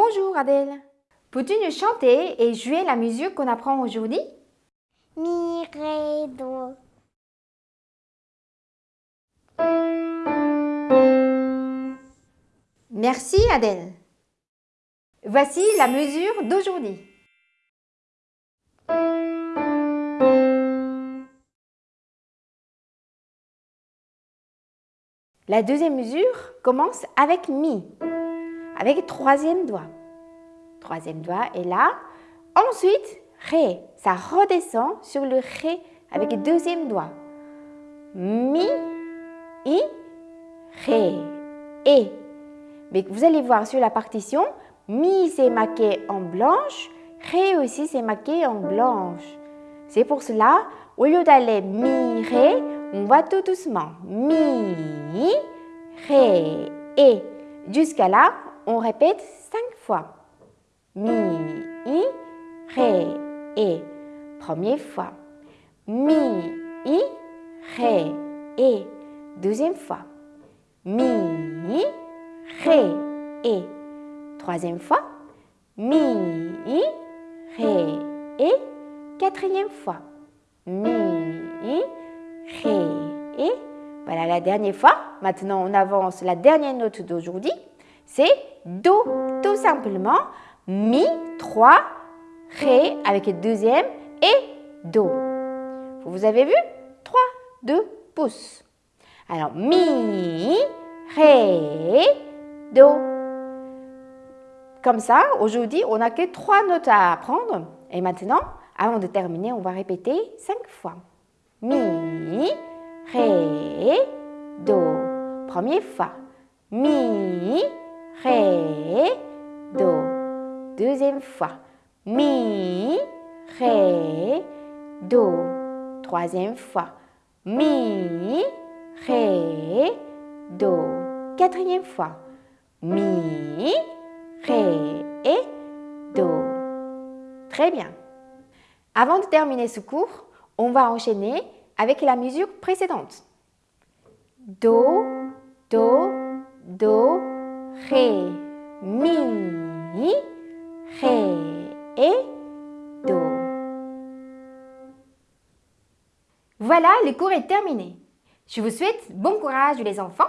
Bonjour Adèle. Peux-tu nous chanter et jouer la musique qu'on apprend aujourd'hui? Mi, ré, do. Merci Adèle. Voici la mesure d'aujourd'hui. La deuxième mesure commence avec Mi, avec le troisième doigt. Troisième doigt est là. Ensuite, Ré. Ça redescend sur le Ré avec le deuxième doigt. Mi, I, Ré, Et. Mais vous allez voir sur la partition, Mi c'est marqué en blanche, Ré aussi c'est marqué en blanche. C'est pour cela, au lieu d'aller Mi, Ré, on va tout doucement. Mi, Ré, Et. Jusqu'à là, on répète cinq fois. Mi, I, Ré, Et. Première fois. Mi, I, Ré, Et. Deuxième fois. Mi, Ré, Et. Troisième fois. Mi, Ré, Et. Quatrième fois. Mi, Ré, Et. Voilà la dernière fois. Maintenant, on avance la dernière note d'aujourd'hui. C'est Do, tout simplement. Mi, 3, Ré avec le deuxième et Do. Vous avez vu? 3, 2 pouces. Alors, Mi, Ré, Do. Comme ça, aujourd'hui, on n'a que trois notes à apprendre. Et maintenant, avant de terminer, on va répéter cinq fois. Mi, Ré, Do. Première fois. Mi, Ré, Do. Deuxième fois. Mi, Ré, Do. Troisième fois. Mi, Ré, Do. Quatrième fois. Mi, Ré Do. Très bien. Avant de terminer ce cours, on va enchaîner avec la musique précédente. Do, Do, Do, Ré, Mi, Ré et Do. Voilà, le cours est terminé. Je vous souhaite bon courage les enfants